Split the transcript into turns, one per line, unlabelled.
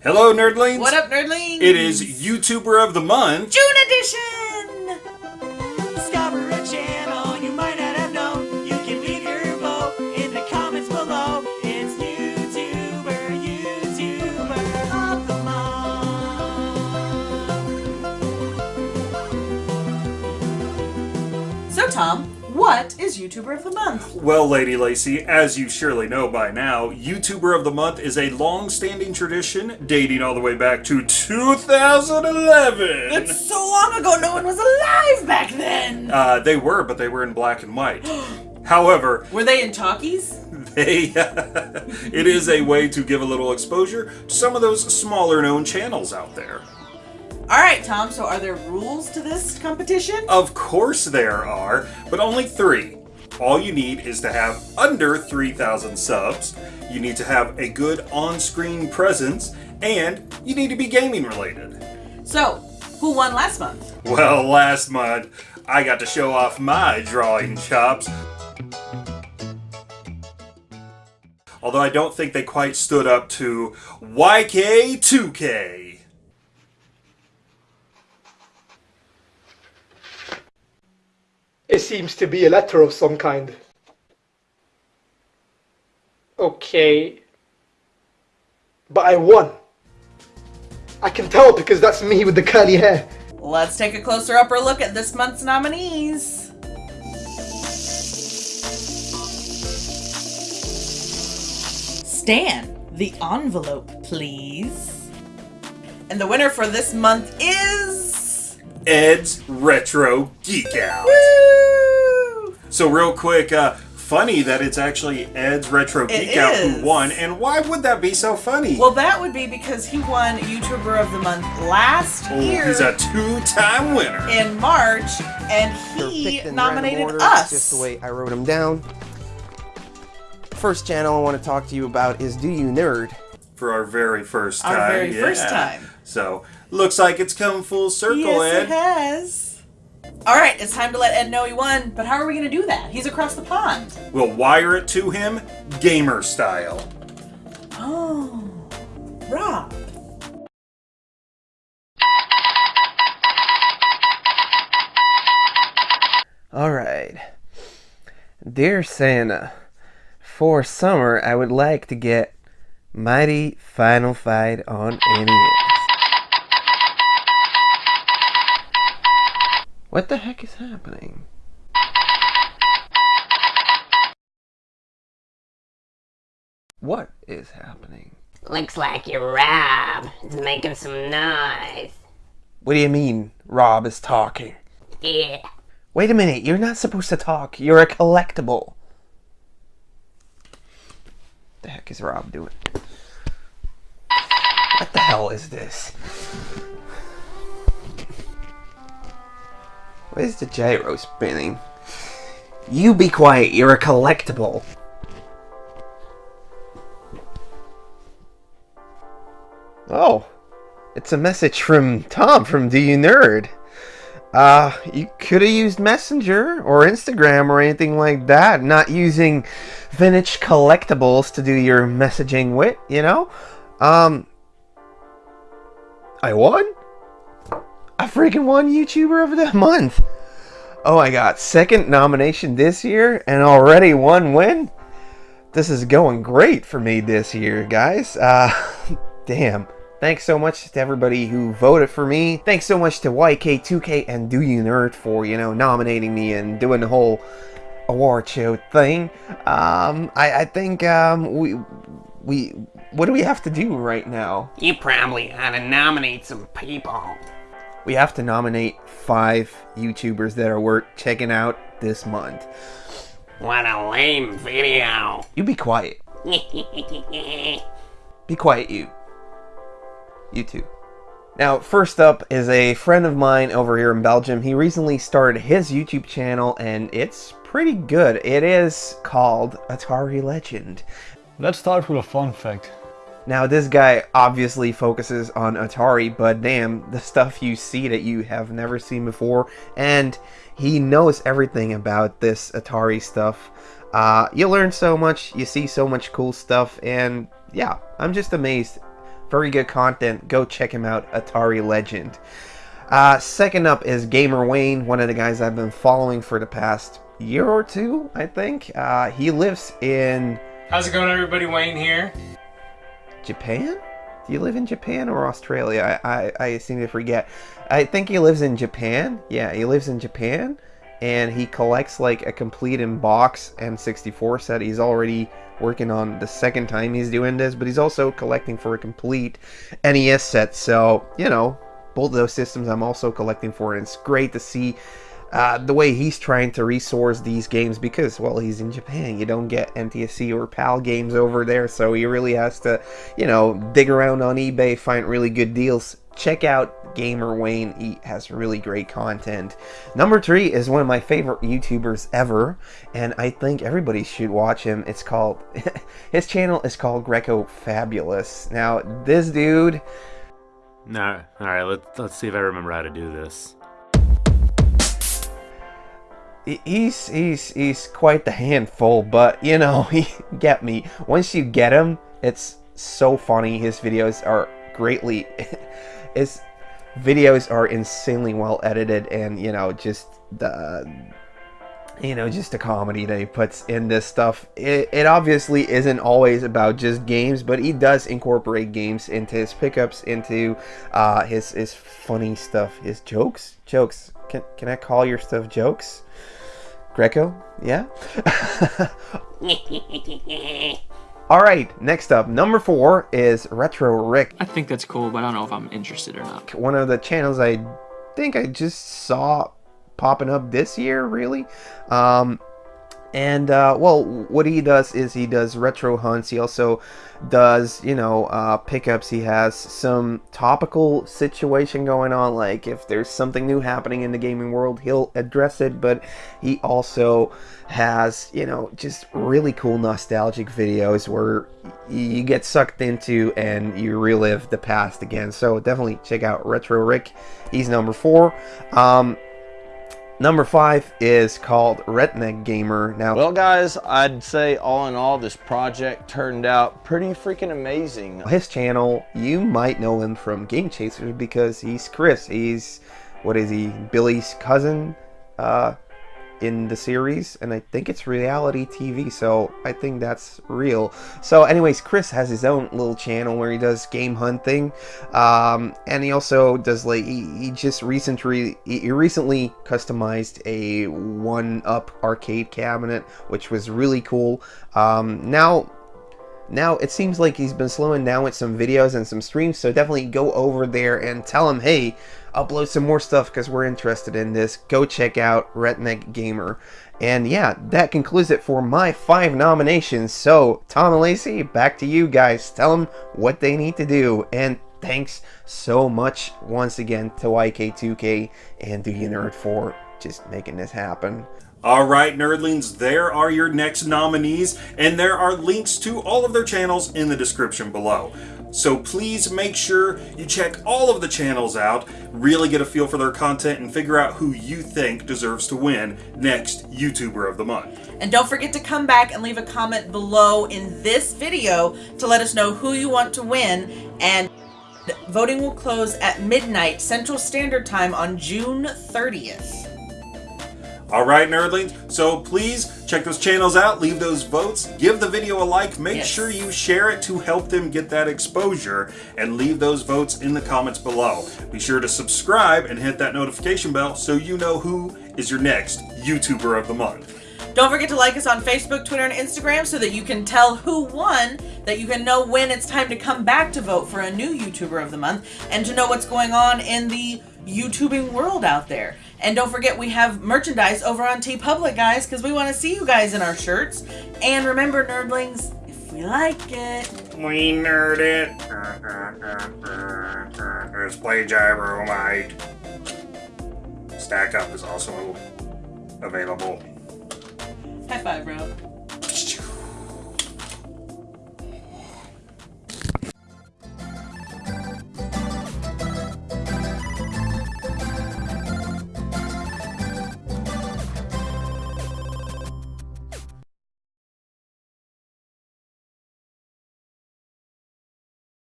Hello, nerdlings.
What up, nerdlings?
It is YouTuber of the Month.
June edition.
Discover a channel you might not have known. You can leave your vote in the comments below. It's YouTuber, YouTuber of the month.
So, Tom, what is YouTuber of the month?
Well, Lady Lacey, as you surely know by now, YouTuber of the Month is a long-standing tradition dating all the way back to 2011.
It's so long ago, no one was alive back then.
Uh, they were, but they were in black and white. However,
Were they in talkies?
they it is a way to give a little exposure to some of those smaller-known channels out there.
All right, Tom. So, are there rules to this competition?
Of course there are, but only three. All you need is to have under 3,000 subs, you need to have a good on-screen presence, and you need to be gaming related.
So, who won last month?
Well, last month, I got to show off my drawing chops. Although I don't think they quite stood up to YK2K.
It seems to be a letter of some kind. Okay. But I won. I can tell because that's me with the curly hair.
Let's take a closer upper look at this month's nominees. Stan, the envelope, please. And the winner for this month is.
Ed's Retro Geek Out.
Woo!
So real quick, uh, funny that it's actually Ed's Retro
It
Geek Out who won, and why would that be so funny?
Well, that would be because he won YouTuber of the Month last
Oh,
year
he's a two-time winner.
in March, and he
picked
nominated
order,
us.
Just the way I wrote him down. First channel I want to talk to you about is Do You Nerd?
For our very first time.
Our
time.
very first time.
So, looks like it's come full circle,
yes,
Ed.
it has. All right, it's time to let Ed know he won. But how are we going to do that? He's across the pond.
We'll wire it to him, gamer style.
Oh, Rob.
Alright. Dear Santa, for summer I would like to get Mighty Final Fight on NES. What the heck is happening? What is happening?
Looks like you're Rob. It's making some noise.
What do you mean Rob is talking?
Yeah.
Wait a minute, you're not supposed to talk. You're a collectible. The heck is Rob doing? What the hell is this? What is the gyro spinning? You be quiet, you're a collectible. Oh, it's a message from Tom from Do You Nerd. Uh, you could have used Messenger or Instagram or anything like that, not using vintage collectibles to do your messaging with, you know? Um, I won? I freaking won YouTuber of the month. Oh my god, second nomination this year and already one win? This is going great for me this year, guys. Uh, damn. Thanks so much to everybody who voted for me. Thanks so much to YK2K and Do You Nerd for, you know, nominating me and doing the whole award show thing. Um, I, I think, um, we, we, what do we have to do right now?
You probably ought to nominate some people.
We have to nominate five YouTubers that are worth checking out this month.
What a lame video.
You be quiet.
Be
Be quiet, you. You too. Now, first up is a friend of mine over here in Belgium. He recently started his YouTube channel and it's pretty good. It is called Atari Legend.
Let's start with a fun fact.
Now, this guy obviously focuses on Atari, but damn, the stuff you see that you have never seen before, and he knows everything about this Atari stuff. Uh, you learn so much, you see so much cool stuff, and yeah, I'm just amazed very good content. Go check him out, Atari Legend. Uh, second up is Gamer Wayne, one of the guys I've been following for the past year or two, I think. Uh, he lives in
How's it going, everybody? Wayne here.
Japan? Do you live in Japan or Australia? I, I, I seem to forget. I think he lives in Japan. Yeah, he lives in Japan. And he collects like a complete in box N64 set. He's already working on the second time he's doing this, but he's also collecting for a complete NES set. So, you know, both of those systems I'm also collecting for. And it's great to see uh, the way he's trying to resource these games because, well, he's in Japan. You don't get NTSC or PAL games over there, so he really has to, you know, dig around on eBay, find really good deals. Check out Gamer Wayne. He has really great content. Number three is one of my favorite YouTubers ever, and I think everybody should watch him. It's called, his channel is called Greco Fabulous. Now, this dude,
No, all right. Let's let's see if I remember how to do this.
He- he's he's he's quite the handful, but you know, he get me. Once you get him, it's so funny. His videos are greatly his videos are insanely well edited and you know, just the you know, just the comedy that he puts in this stuff. It, it obviously isn't always about just games, but he does incorporate games into his pickups, into uh, his his funny stuff, his jokes. Jokes. Can can I call your stuff jokes? Greco? Yeah. All right. Next up, number four is Retro Rick.
I think that's cool, but I don't know if I'm interested or not.
one of the channels I think I just saw popping up this year, really. Um, and uh, well, what he does is he does retro hunts. He also does, you know, uh, pickups. He has some topical situation going on, like if there's something new happening in the gaming world, he'll address it. But he also has, you know, just really cool nostalgic videos where you get sucked into and you relive the past again. So definitely check out Retro Rick. He's number four. Um, Number five is called Redneck Gamer. Now,
Well, guys, I'd say all in all, this project turned out pretty freaking amazing.
his channel, you might know him from Game Chasers because he's Chris. He's, what is he, Billy's cousin uh, in the series, and I think it's reality TV, so I think that's real. So, anyways, Chris has his own little channel where he does game hunting, um, and he also does like he, he just recently he recently customized a one-up arcade cabinet, which was really cool. Um, now now it seems like he's been slowing down with some videos and some streams so definitely go over there and tell him hey upload some more stuff because we're interested in this. Go check out redneck gamer. And yeah that concludes it for my five nominations. So tom and lacey back to you guys. Tell them what they need to do. And thanks so much once again to yk2k and the nerd for just making this happen
All right, nerdlings, there are your next nominees, and there are links to all of their channels in the description below. So please make sure you check all of the channels out, really get a feel for their content, and figure out who you think deserves to win next YouTuber of the Month.
And don't forget to come back and leave a comment below in this video to let us know who you want to win. And voting will close at midnight Central Standard Time on June 30th.
All right, nerdlings, so please check those channels out, leave those votes, give the video a like, make
Yes.
sure you share it to help them get that exposure, and leave those votes in the comments below. Be sure to subscribe and hit that notification bell so you know who is your next YouTuber of the month.
Don't forget to like us on Facebook, Twitter, and Instagram so that you can tell who won, that you can know when it's time to come back to vote for a new YouTuber of the month, and to know what's going on in the YouTubing world out there. And don't forget we have merchandise over on T TeePublic, guys, because we want to see you guys in our shirts. And remember, nerdlings, if we like it,
We nerd it. Let's play Gyromite. Stack Up is also available.
high five, bro.